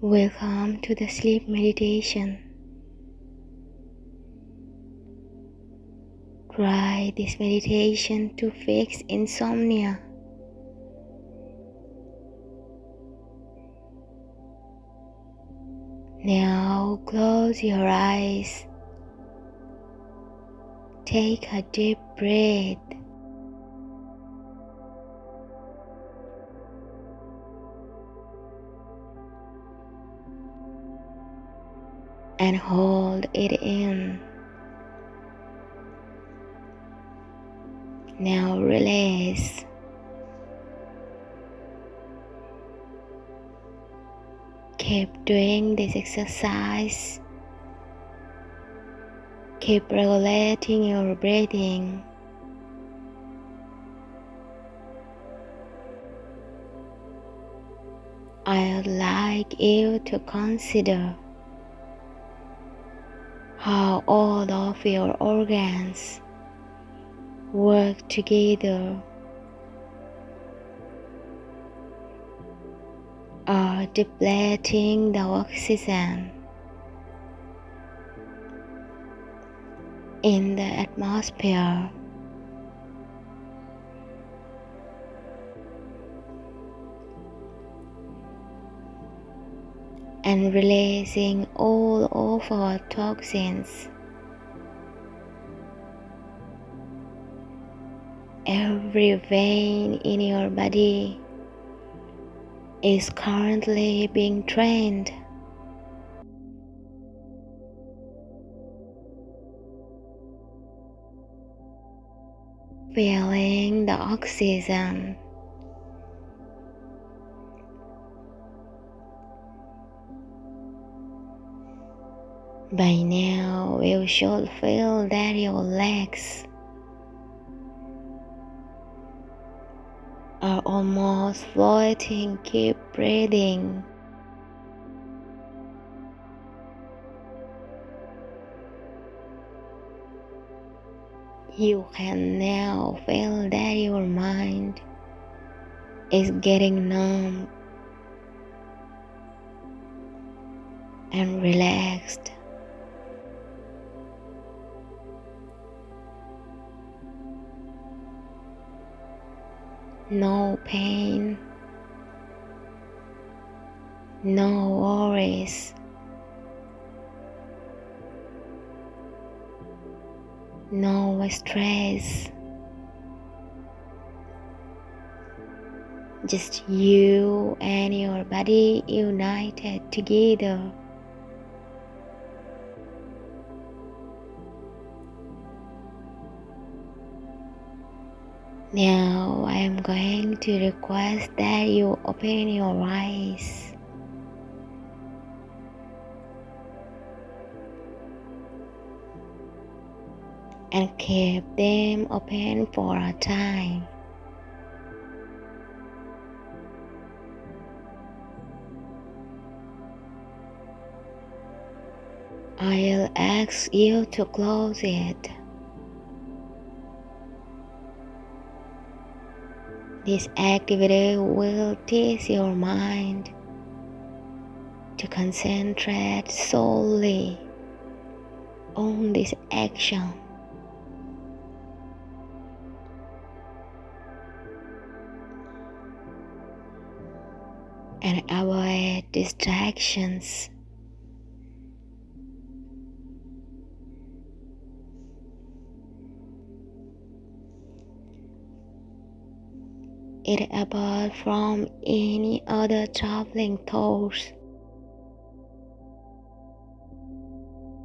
Welcome um, to the sleep meditation. Try this meditation to fix insomnia. Now close your eyes. Take a deep breath. And hold it in. Now release. Keep doing this exercise. Keep regulating your breathing. I would like you to consider how all of your organs work together are depleting the oxygen in the atmosphere. And releasing all of our toxins. Every vein in your body is currently being trained. Feeling the oxygen. By now, you should feel that your legs are almost floating. Keep breathing. You can now feel that your mind is getting numb and relaxed. No pain, no worries, no stress. Just you and your body united together. Now I am going to request that you open your eyes. And keep them open for a time. I'll ask you to close it. This activity will teach your mind to concentrate solely on this action. And avoid distractions. It apart from any other traveling thoughts.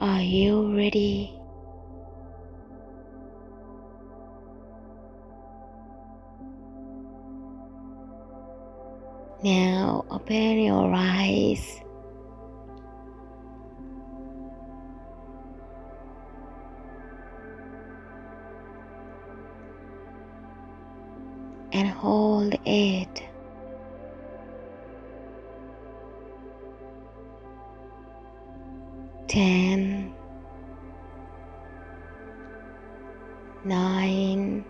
Are you ready? Now open your eyes. and hold it. Ten, nine,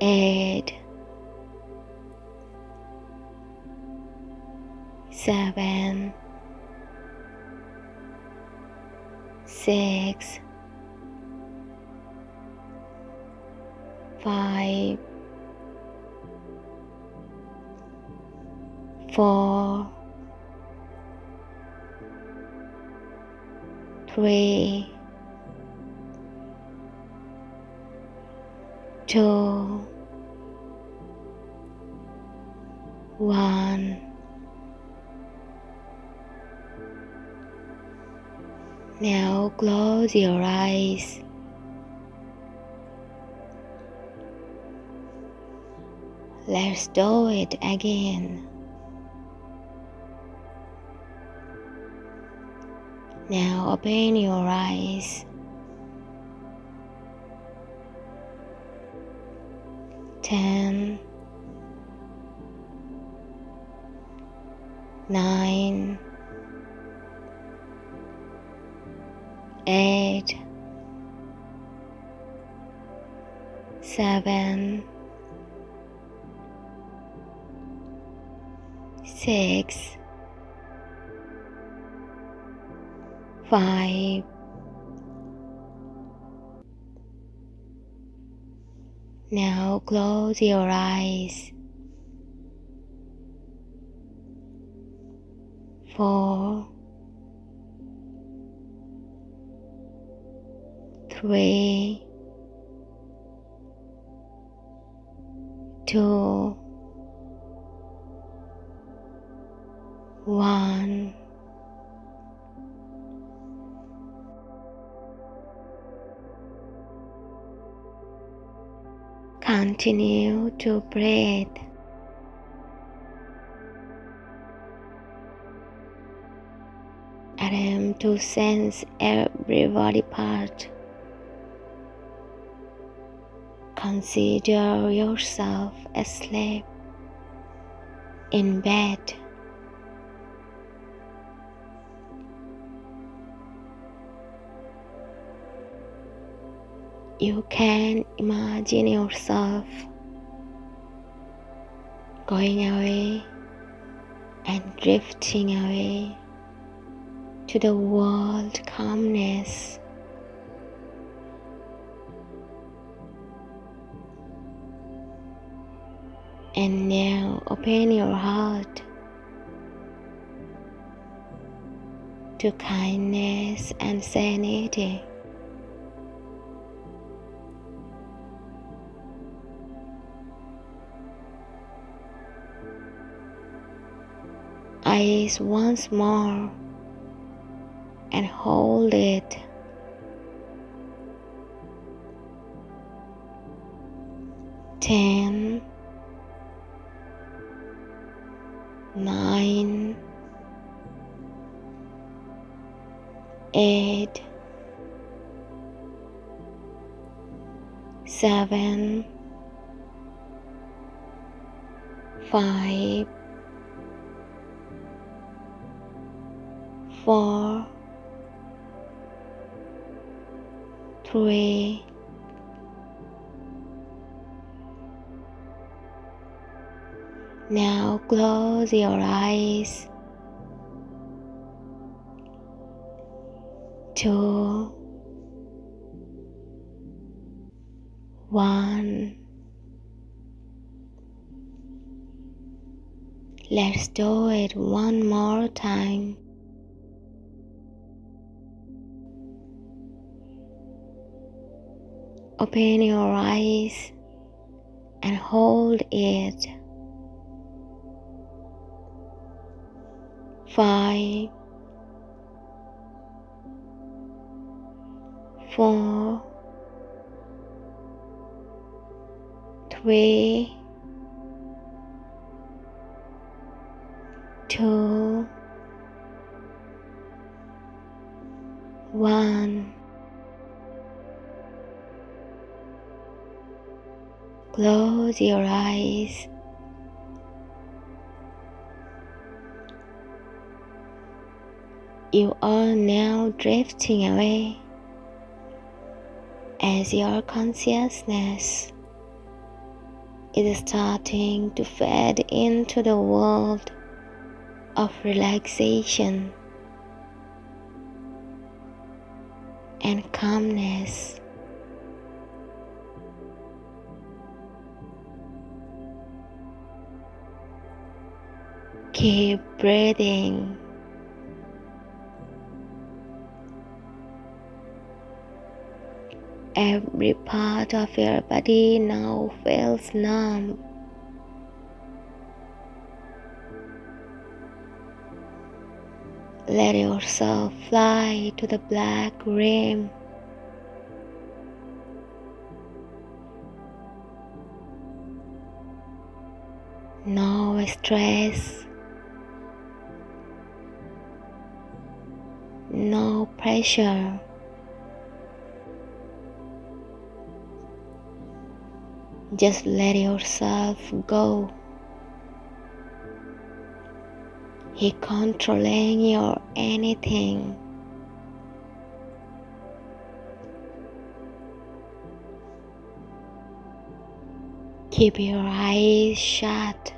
eight, seven, six. Five, four, three, two, one. Now close your eyes. Let's do it again. Now open your eyes. Ten, nine, eight, seven, six, five, now close your eyes. Four, three, two, one. Continue to breathe. Attempt to sense every body part. Consider yourself asleep in bed. You can imagine yourself going away and drifting away to the world calmness. And now open your heart to kindness and sanity. Once more and hold it. Ten, nine, four, three, now close your eyes. Two, one. Let's do it one more time. Open your eyes and hold it. Five, four, three, Close your eyes. You are now drifting away as your consciousness is starting to fade into the world of relaxation and calmness. Keep breathing. Every part of your body now feels numb. Let yourself fly to the black rim. No stress. No pressure. Just let yourself go. He controlling your anything. Keep your eyes shut.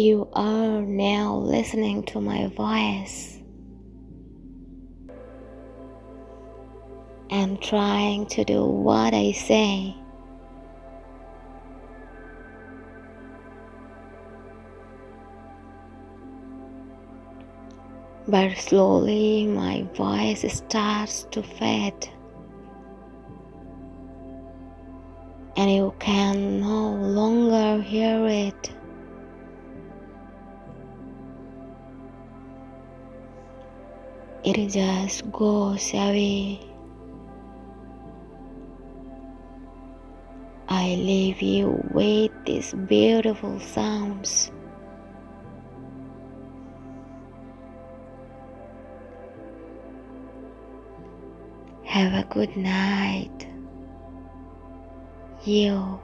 You are now listening to my voice. and trying to do what I say. but slowly my voice starts to fade, and you can no longer hear it. It just goes away. I leave you with these beautiful sounds. Have a good night. You.